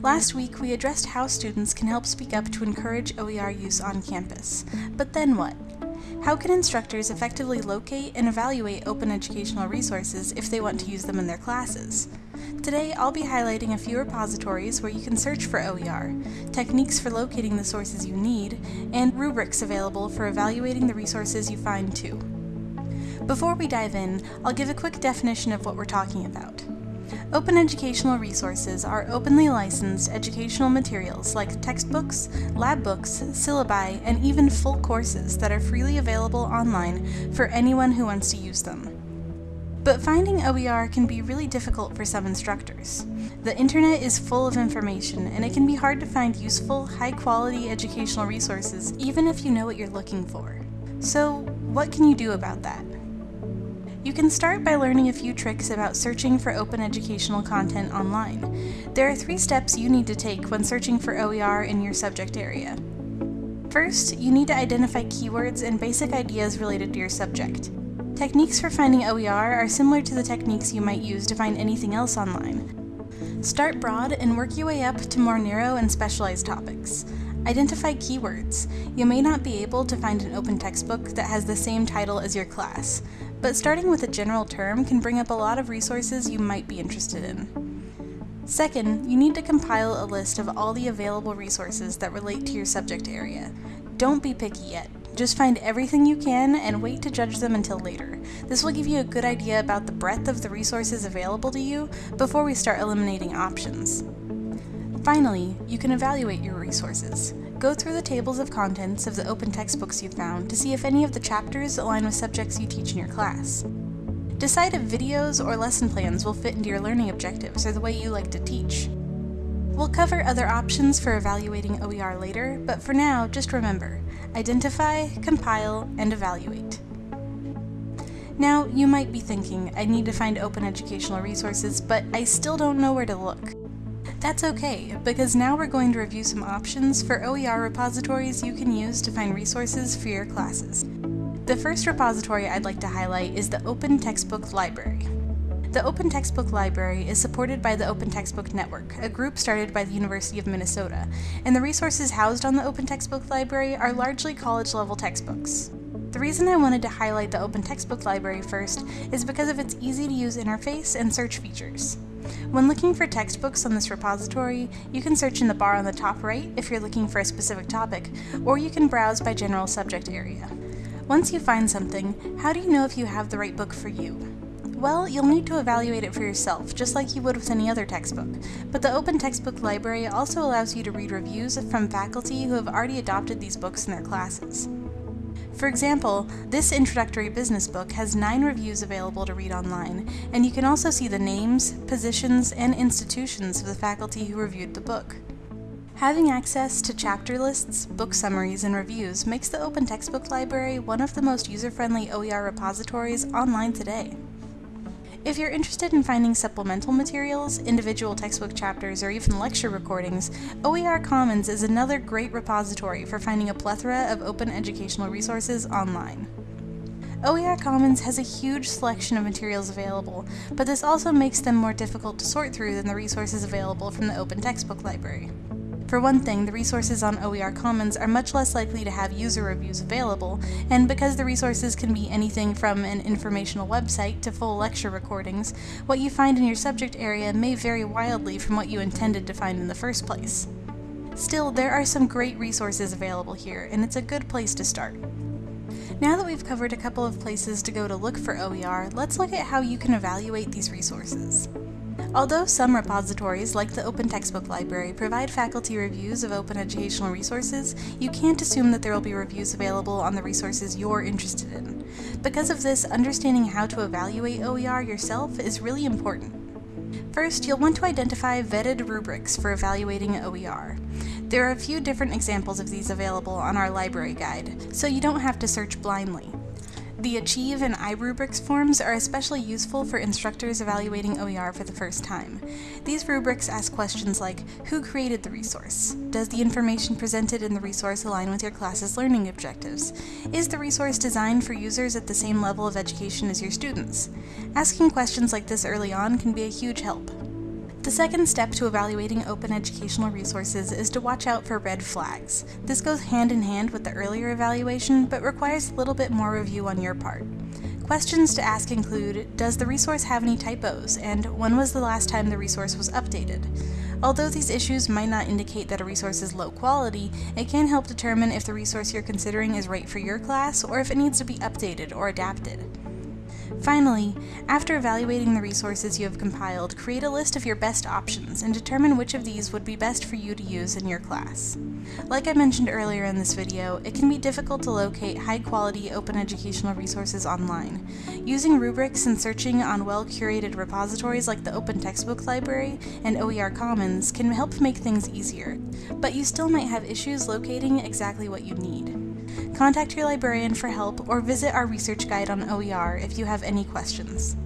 Last week, we addressed how students can help speak up to encourage OER use on campus. But then what? How can instructors effectively locate and evaluate open educational resources if they want to use them in their classes? Today, I'll be highlighting a few repositories where you can search for OER, techniques for locating the sources you need, and rubrics available for evaluating the resources you find too. Before we dive in, I'll give a quick definition of what we're talking about. Open educational resources are openly licensed educational materials like textbooks, lab books, syllabi, and even full courses that are freely available online for anyone who wants to use them. But finding OER can be really difficult for some instructors. The internet is full of information, and it can be hard to find useful, high-quality educational resources even if you know what you're looking for. So, what can you do about that? You can start by learning a few tricks about searching for open educational content online. There are three steps you need to take when searching for OER in your subject area. First, you need to identify keywords and basic ideas related to your subject. Techniques for finding OER are similar to the techniques you might use to find anything else online. Start broad and work your way up to more narrow and specialized topics. Identify keywords. You may not be able to find an open textbook that has the same title as your class, but starting with a general term can bring up a lot of resources you might be interested in. Second, you need to compile a list of all the available resources that relate to your subject area. Don't be picky yet. Just find everything you can and wait to judge them until later. This will give you a good idea about the breadth of the resources available to you before we start eliminating options. Finally, you can evaluate your resources. Go through the tables of contents of the open textbooks you found to see if any of the chapters align with subjects you teach in your class. Decide if videos or lesson plans will fit into your learning objectives or the way you like to teach. We'll cover other options for evaluating OER later, but for now, just remember, identify, compile, and evaluate. Now, you might be thinking, I need to find open educational resources, but I still don't know where to look. That's okay, because now we're going to review some options for OER repositories you can use to find resources for your classes. The first repository I'd like to highlight is the Open Textbook Library. The Open Textbook Library is supported by the Open Textbook Network, a group started by the University of Minnesota, and the resources housed on the Open Textbook Library are largely college-level textbooks. The reason I wanted to highlight the Open Textbook Library first is because of its easy-to-use interface and search features. When looking for textbooks on this repository, you can search in the bar on the top right if you're looking for a specific topic, or you can browse by general subject area. Once you find something, how do you know if you have the right book for you? Well, you'll need to evaluate it for yourself, just like you would with any other textbook, but the Open Textbook Library also allows you to read reviews from faculty who have already adopted these books in their classes. For example, this introductory business book has nine reviews available to read online, and you can also see the names, positions, and institutions of the faculty who reviewed the book. Having access to chapter lists, book summaries, and reviews makes the Open Textbook Library one of the most user-friendly OER repositories online today. If you're interested in finding supplemental materials, individual textbook chapters, or even lecture recordings, OER Commons is another great repository for finding a plethora of open educational resources online. OER Commons has a huge selection of materials available, but this also makes them more difficult to sort through than the resources available from the Open Textbook Library. For one thing, the resources on OER Commons are much less likely to have user reviews available, and because the resources can be anything from an informational website to full lecture recordings, what you find in your subject area may vary wildly from what you intended to find in the first place. Still, there are some great resources available here, and it's a good place to start. Now that we've covered a couple of places to go to look for OER, let's look at how you can evaluate these resources. Although some repositories, like the Open Textbook Library, provide faculty reviews of open educational resources, you can't assume that there will be reviews available on the resources you're interested in. Because of this, understanding how to evaluate OER yourself is really important. First, you'll want to identify vetted rubrics for evaluating OER. There are a few different examples of these available on our library guide, so you don't have to search blindly. The Achieve and iRubrics forms are especially useful for instructors evaluating OER for the first time. These rubrics ask questions like, who created the resource? Does the information presented in the resource align with your class's learning objectives? Is the resource designed for users at the same level of education as your students? Asking questions like this early on can be a huge help. The second step to evaluating open educational resources is to watch out for red flags. This goes hand in hand with the earlier evaluation, but requires a little bit more review on your part. Questions to ask include, does the resource have any typos, and when was the last time the resource was updated? Although these issues might not indicate that a resource is low quality, it can help determine if the resource you're considering is right for your class or if it needs to be updated or adapted. Finally, after evaluating the resources you have compiled, create a list of your best options and determine which of these would be best for you to use in your class. Like I mentioned earlier in this video, it can be difficult to locate high-quality open educational resources online. Using rubrics and searching on well-curated repositories like the Open Textbook Library and OER Commons can help make things easier, but you still might have issues locating exactly what you need. Contact your librarian for help or visit our research guide on OER if you have any questions.